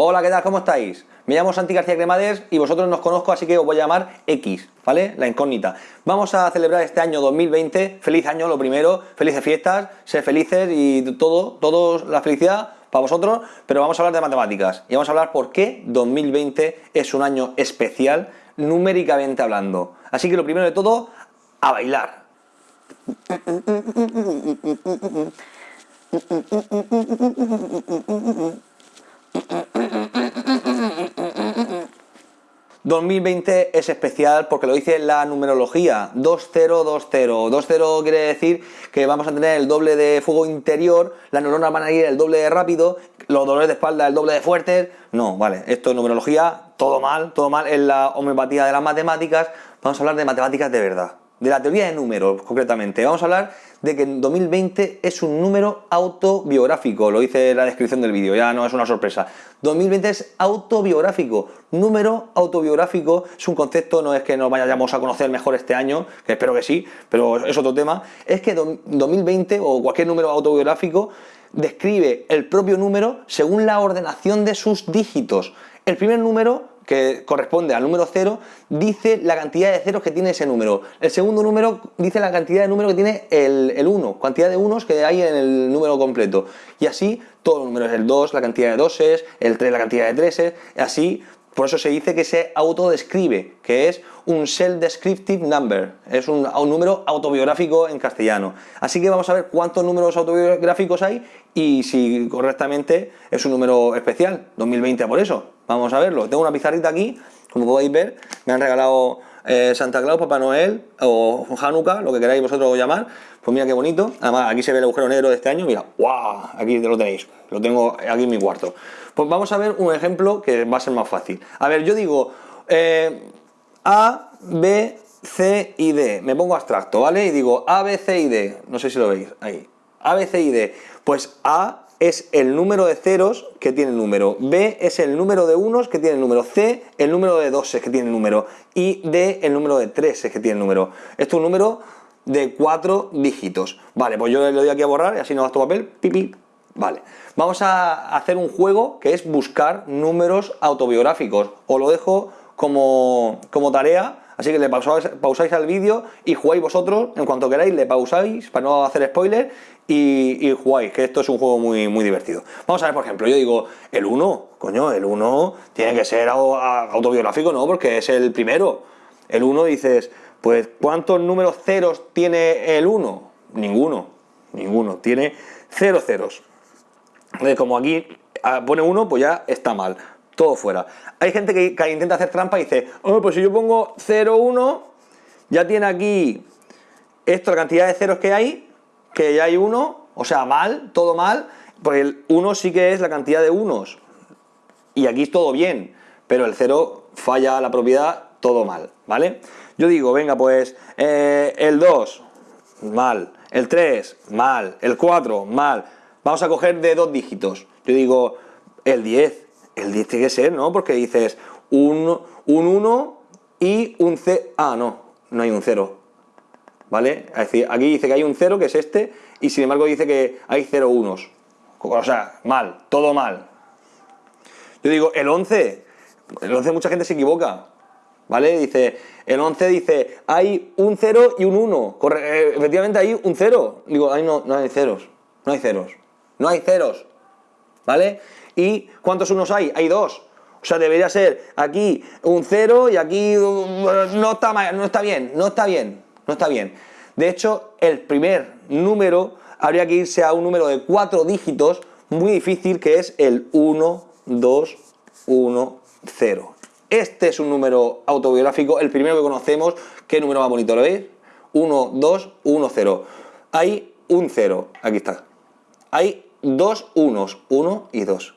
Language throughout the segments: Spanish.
Hola, ¿qué tal? ¿Cómo estáis? Me llamo Santi García Cremades y vosotros nos conozco, así que os voy a llamar X, ¿vale? La incógnita. Vamos a celebrar este año 2020. Feliz año, lo primero. Felices fiestas, ser felices y todo, todo la felicidad para vosotros. Pero vamos a hablar de matemáticas y vamos a hablar por qué 2020 es un año especial numéricamente hablando. Así que lo primero de todo, a bailar. 2020 es especial porque lo dice la numerología 2020. 20 quiere decir que vamos a tener el doble de fuego interior, las neuronas van a ir el doble de rápido, los dolores de espalda el doble de fuertes. No, vale, esto es numerología, todo mal, todo mal. En la homeopatía de las matemáticas, vamos a hablar de matemáticas de verdad de la teoría de números concretamente. Vamos a hablar de que 2020 es un número autobiográfico, lo dice la descripción del vídeo, ya no es una sorpresa. 2020 es autobiográfico, número autobiográfico es un concepto, no es que nos vayamos a conocer mejor este año, que espero que sí, pero es otro tema, es que 2020 o cualquier número autobiográfico describe el propio número según la ordenación de sus dígitos. El primer número que corresponde al número 0, dice la cantidad de ceros que tiene ese número. El segundo número dice la cantidad de número que tiene el 1, cantidad de unos que hay en el número completo. Y así todos los números, el 2, la cantidad de doses, el 3, la cantidad de treses, así por eso se dice que se autodescribe, que es un self-descriptive number, es un, número autobiográfico en castellano. Así que vamos a ver cuántos números autobiográficos hay y si correctamente es un número especial, 2020 por eso. Vamos a verlo. Tengo una pizarrita aquí, como podéis ver, me han regalado eh, Santa Claus, Papá Noel o Hanukkah, lo que queráis vosotros llamar. Pues mira qué bonito. Además, aquí se ve el agujero negro de este año. Mira, ¡guau! Aquí lo tenéis. Lo tengo aquí en mi cuarto. Pues vamos a ver un ejemplo que va a ser más fácil. A ver, yo digo eh, A, B, C y D. Me pongo abstracto, ¿vale? Y digo A, B, C y D. No sé si lo veis. Ahí. A, B, C y D. Pues A es el número de ceros que tiene el número, B es el número de unos que tiene el número, C el número de doses que tiene el número. Y D el número de treses que tiene el número. Esto es un número de cuatro dígitos. Vale, pues yo le doy aquí a borrar y así no tu papel, pipi, Vale, vamos a hacer un juego que es buscar números autobiográficos. Os lo dejo como, tarea, así que le pausáis, al vídeo y jugáis vosotros, en cuanto queráis, le pausáis para no hacer spoiler y, jugáis, que esto es un juego muy, muy divertido. Vamos a ver, por ejemplo, yo digo, el 1, coño, el 1 tiene que ser autobiográfico, ¿no? Porque es el primero. El 1 dices, pues, ¿cuántos números ceros tiene el 1? Ninguno, ninguno, tiene cero ceros como aquí ah, pone uno, pues ya está mal. Todo fuera. Hay gente que, intenta hacer trampa y dice, oh, pues si yo pongo 0, 1, ya tiene aquí esto, la cantidad de ceros que hay, que ya hay uno, o sea, mal, todo mal, pues el 1 sí que es la cantidad de unos. Y aquí es todo bien, pero el 0 falla la propiedad, todo mal, ¿vale? Yo digo, venga, pues eh, el 2, mal, el 3, mal, el 4, mal, Vamos a coger de dos dígitos. Yo digo el 10. El 10 tiene que ser, ¿no? Porque dices un, 1 y un 0. Ah, no, no hay un 0. ¿Vale? Es decir, aquí dice que hay un 0, que es este, y sin embargo dice que hay 0 unos. O sea, mal, todo mal. Yo digo, el 11, el 11 mucha gente se equivoca, ¿vale? Dice, el 11 dice, hay un 0 y un 1. Eh, efectivamente hay un 0. Digo, ahí no, no hay ceros, no hay ceros no hay ceros, ¿vale? ¿Y cuántos unos hay? Hay dos. O sea, debería ser aquí un cero y aquí no está, no está bien, no está bien, no está bien. De hecho, el primer número habría que irse a un número de cuatro dígitos muy difícil que es el 1, 2, 1, 0. Este es un número autobiográfico, el primero que conocemos. ¿Qué número más bonito? ¿Lo veis? 1, 2, 1, 0. Hay un 0, aquí está. Hay dos unos, uno y dos.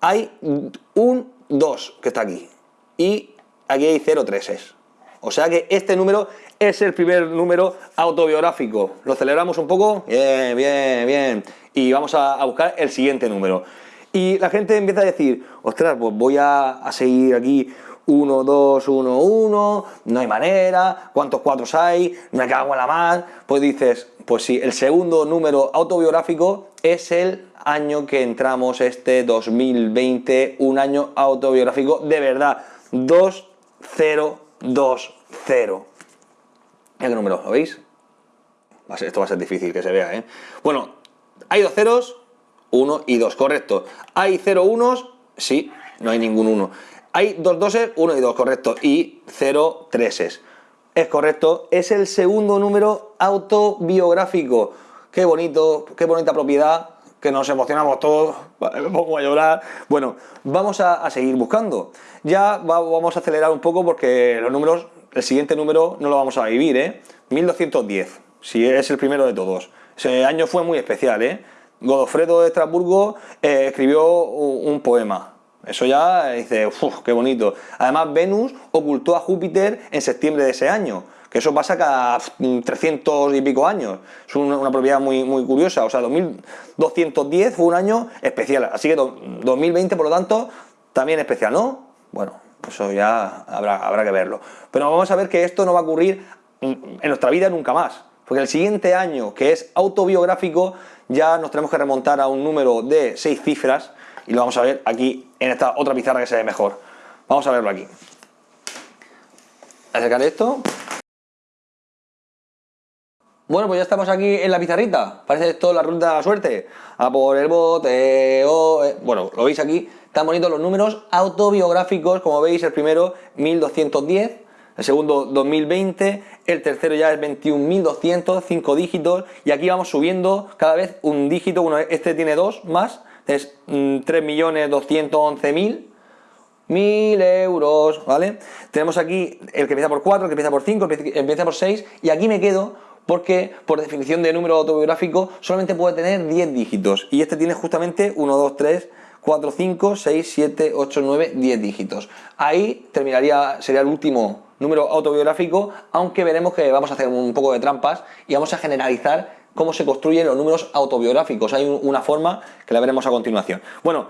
Hay un 2 que está aquí y aquí hay 0 treses. O sea que este número es el primer número autobiográfico. ¿Lo celebramos un poco? Bien, bien, bien. Y vamos a, buscar el siguiente número. Y la gente empieza a decir, ostras, pues voy a, a seguir aquí 1, 2, 1, 1, no hay manera, ¿cuántos cuatros hay? Me cago en la mar. Pues dices, pues sí, el segundo número autobiográfico es el, año que entramos este 2020, un año autobiográfico de verdad, 2020. Mira qué número, ¿lo veis? esto va a ser difícil que se vea, ¿eh? Bueno, hay dos ceros, uno y dos, correcto. Hay cero unos, sí, no hay ningún uno. Hay dos doses, uno y dos, correcto. Y cero treses. Es correcto, es el segundo número autobiográfico. Qué bonito, qué bonita propiedad, que nos emocionamos todos, me pongo a llorar. Bueno, vamos a, seguir buscando. Ya vamos a acelerar un poco porque los números, el siguiente número no lo vamos a vivir, ¿eh? 1210, si es el primero de todos. Ese año fue muy especial, ¿eh? Godofredo de Estrasburgo eh, escribió un, poema. Eso ya dice, uff, qué bonito. Además, Venus ocultó a Júpiter en septiembre de ese año que eso pasa cada 300 y pico años. Es una, propiedad muy, muy curiosa. O sea, 2210 fue un año especial. Así que 2020, por lo tanto, también especial, ¿no? Bueno, eso ya habrá, habrá que verlo. Pero vamos a ver que esto no va a ocurrir en nuestra vida nunca más. Porque el siguiente año, que es autobiográfico, ya nos tenemos que remontar a un número de seis cifras y lo vamos a ver aquí en esta otra pizarra que se ve mejor. Vamos a verlo aquí. Acercar esto. Bueno, pues ya estamos aquí en la pizarrita. Parece esto la ruta de la suerte. A por el bote. Bueno, lo veis aquí. Están bonitos los números autobiográficos. Como veis, el primero 1210. El segundo 2020. El tercero ya es 21.200, 5 dígitos. Y aquí vamos subiendo cada vez un dígito. Uno, este tiene dos más. Es 3.211.000. Mm, mil euros, ¿vale? Tenemos aquí el que empieza por 4, el que empieza por 5, el que empieza por 6 y aquí me quedo porque por definición de número autobiográfico solamente puede tener 10 dígitos y este tiene justamente 1, 2, 3, 4, 5, 6, 7, 8, 9, 10 dígitos. Ahí terminaría, sería el último número autobiográfico, aunque veremos que vamos a hacer un poco de trampas y vamos a generalizar cómo se construyen los números autobiográficos. Hay una forma que la veremos a continuación. Bueno,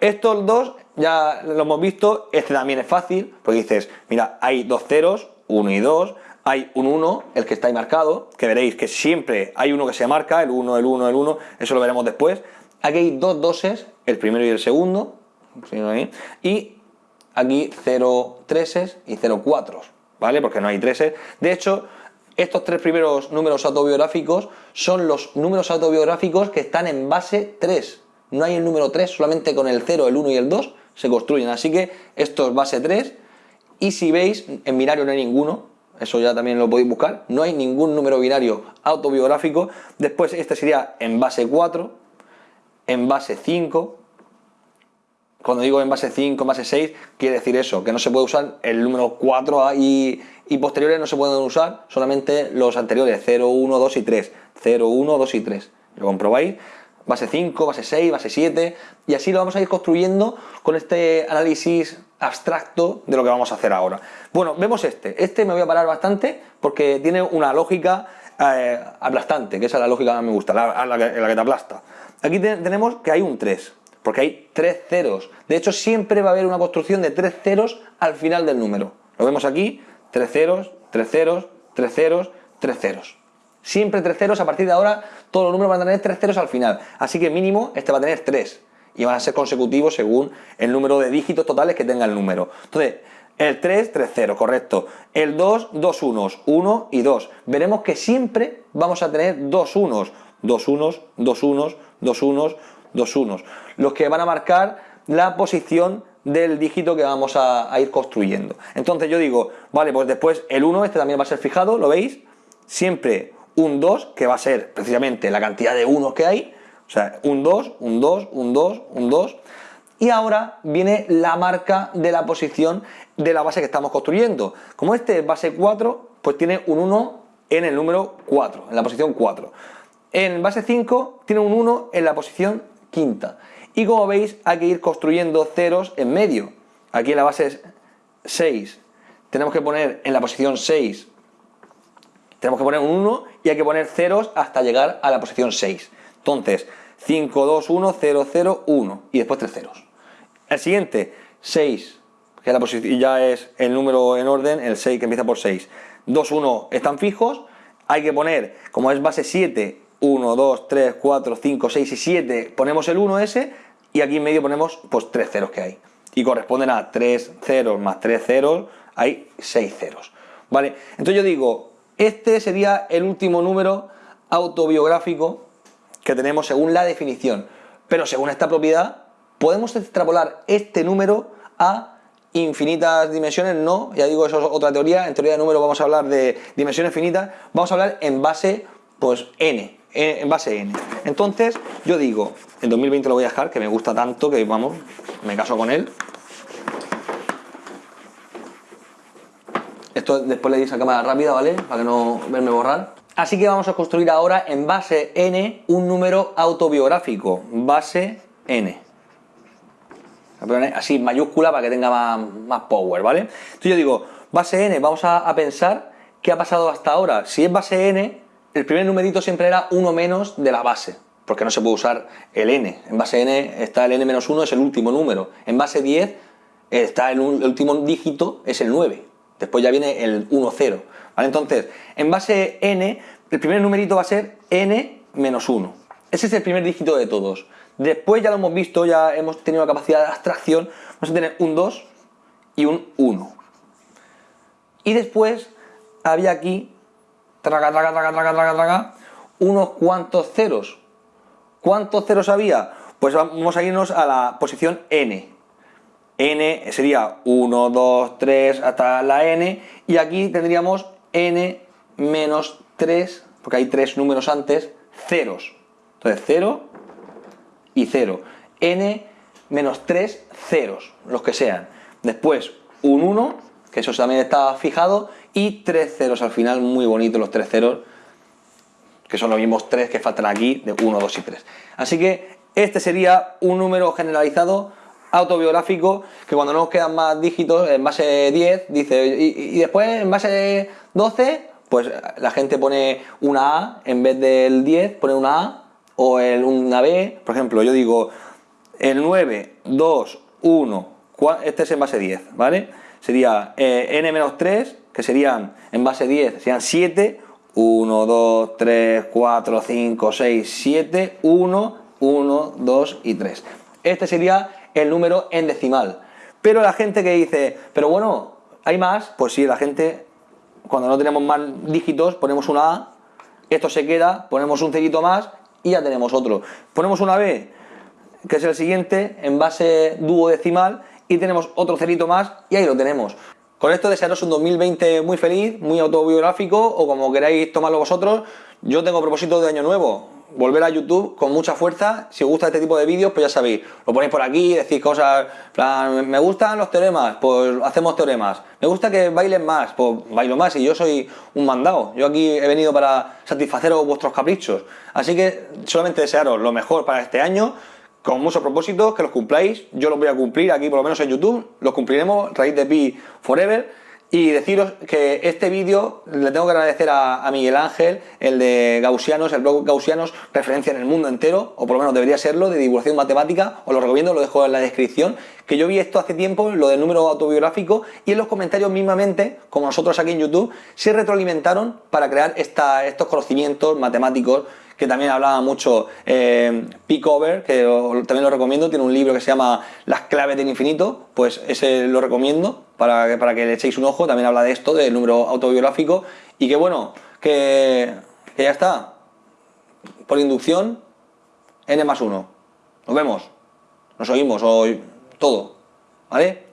estos dos ya lo hemos visto, este también es fácil, porque dices, mira, hay dos ceros, 1 y 2, hay un 1, el que está ahí marcado, que veréis que siempre hay uno que se marca, el 1, el 1, el 1, eso lo veremos después. Aquí hay dos doses, el primero y el segundo, y aquí 0 treses y 0 4, ¿vale? Porque no hay treses. De hecho, estos tres primeros números autobiográficos son los números autobiográficos que están en base 3. No hay el número 3, solamente con el 0, el 1 y el 2 se construyen. Así que esto es base 3. Y si veis, en binario no hay ninguno, eso ya también lo podéis buscar, no hay ningún número binario autobiográfico, después este sería en base 4, en base 5, cuando digo en base 5, en base 6, quiere decir eso, que no se puede usar el número 4 y, y posteriores no se pueden usar, solamente los anteriores, 0, 1, 2 y 3, 0, 1, 2 y 3, lo comprobáis, base 5, base 6, base 7, y así lo vamos a ir construyendo con este análisis abstracto de lo que vamos a hacer ahora. Bueno, vemos este. Este me voy a parar bastante porque tiene una lógica eh, aplastante, que esa es la lógica que me gusta, la, que, te aplasta. Aquí tenemos que hay un 3, porque hay tres ceros. De hecho, siempre va a haber una construcción de tres ceros al final del número. Lo vemos aquí, tres ceros, tres ceros, tres ceros, tres ceros. Siempre tres ceros, a partir de ahora todos los números van a tener tres ceros al final. Así que mínimo este va a tener tres y van a ser consecutivos según el número de dígitos totales que tenga el número. Entonces, el 3, 3, 0, correcto. El 2, 2 unos, 1 y 2. Veremos que siempre vamos a tener dos unos, dos unos, dos unos, dos unos, dos unos. Los que van a marcar la posición del dígito que vamos a, a, ir construyendo. Entonces yo digo, vale, pues después el 1, este también va a ser fijado, ¿lo veis? Siempre un 2, que va a ser precisamente la cantidad de unos que hay, o sea, un 2, un 2, un 2, un 2. Y ahora viene la marca de la posición de la base que estamos construyendo. Como este es base 4, pues tiene un 1 en el número 4, en la posición 4. En base 5 tiene un 1 en la posición quinta. Y como veis, hay que ir construyendo ceros en medio. Aquí en la base 6 tenemos que poner en la posición 6, tenemos que poner un 1 y hay que poner ceros hasta llegar a la posición 6. Entonces, 5, 2, 1, 0, 0, 1 y después tres ceros. El siguiente, 6, que la ya es el número en orden, el 6 que empieza por 6. 2, 1 están fijos, hay que poner, como es base 7, 1, 2, 3, 4, 5, 6 y 7 ponemos el 1 ese y aquí en medio ponemos pues 3 ceros que hay. Y corresponden a 3 ceros más 3 ceros, hay 6 ceros. ¿Vale? Entonces yo digo, este sería el último número autobiográfico que tenemos según la definición. Pero según esta propiedad, podemos extrapolar este número a infinitas dimensiones, no, ya digo, eso es otra teoría, en teoría de números vamos a hablar de dimensiones finitas, vamos a hablar en base, pues, n, en base n. Entonces, yo digo, en 2020 lo voy a dejar, que me gusta tanto que, vamos, me caso con él. Esto después le dice a cámara rápida, ¿vale? Para que no verme borrar. Así que vamos a construir ahora en base n un número autobiográfico, base n así mayúscula para que tenga más, power, ¿vale? Entonces yo digo, base n, vamos a, pensar qué ha pasado hasta ahora. Si es base n, el primer numerito siempre era uno menos de la base, porque no se puede usar el n. En base n está el n menos 1, es el último número. En base 10 está el, último dígito, es el 9. Después ya viene el 1, 0. ¿vale? Entonces, en base n, el primer numerito va a ser n menos 1. Ese es el primer dígito de todos. Después ya lo hemos visto, ya hemos tenido capacidad de abstracción, vamos a tener un 2 y un 1. Y después había aquí, traga, traga, traga, traga, traga, traga, unos cuantos ceros. ¿Cuántos ceros había? Pues vamos a irnos a la posición n. n sería 1, 2, 3 hasta la n y aquí tendríamos n menos 3, porque hay tres números antes, ceros. Entonces 0, y 0. n menos 3 ceros, los que sean. Después un 1, que eso también está fijado, y 3 ceros al final, muy bonitos los 3 ceros, que son los mismos 3 que faltan aquí, de 1, 2 y 3. Así que este sería un número generalizado autobiográfico que cuando no nos quedan más dígitos en base 10 dice y, después en base 12 pues la gente pone una A en vez del 10 pone una A o el, una B, por ejemplo, yo digo el 9, 2, 1, este es en base 10, ¿vale? Sería eh, n-3, que serían en base 10, serían 7, 1, 2, 3, 4, 5, 6, 7, 1, 1, 2 y 3. Este sería el número en decimal. Pero la gente que dice, pero bueno, ¿hay más? Pues sí, la gente, cuando no tenemos más dígitos, ponemos una A, esto se queda, ponemos un cerito más y ya tenemos otro. Ponemos una B, que es el siguiente, en base duodecimal, y tenemos otro cerito más y ahí lo tenemos. Con esto desearos un 2020 muy feliz, muy autobiográfico o como queráis tomarlo vosotros. Yo tengo propósito de año nuevo, volver a YouTube con mucha fuerza. Si os gusta este tipo de vídeos, pues ya sabéis, lo ponéis por aquí, decís cosas, plan, me gustan los teoremas, pues hacemos teoremas. Me gusta que bailen más, pues bailo más y yo soy un mandado. Yo aquí he venido para satisfaceros vuestros caprichos. Así que solamente desearos lo mejor para este año, con muchos propósitos, que los cumpláis. Yo los voy a cumplir aquí, por lo menos en YouTube, los cumpliremos, raíz de pi forever. Y deciros que este vídeo le tengo que agradecer a, Miguel Ángel, el de Gaussianos, el blog Gaussianos, referencia en el mundo entero, o por lo menos debería serlo, de divulgación matemática, os lo recomiendo, lo dejo en la descripción, que yo vi esto hace tiempo, lo del número autobiográfico, y en los comentarios mismamente, como nosotros aquí en YouTube, se retroalimentaron para crear estos conocimientos matemáticos que también hablaba mucho eh, Pickover, que también lo recomiendo, tiene un libro que se llama Las claves del infinito, pues ese lo recomiendo para, para que le echéis un ojo, también habla de esto, del número autobiográfico, y que bueno, que, que ya está, por inducción, n más 1. Nos vemos, nos oímos, hoy todo, ¿vale?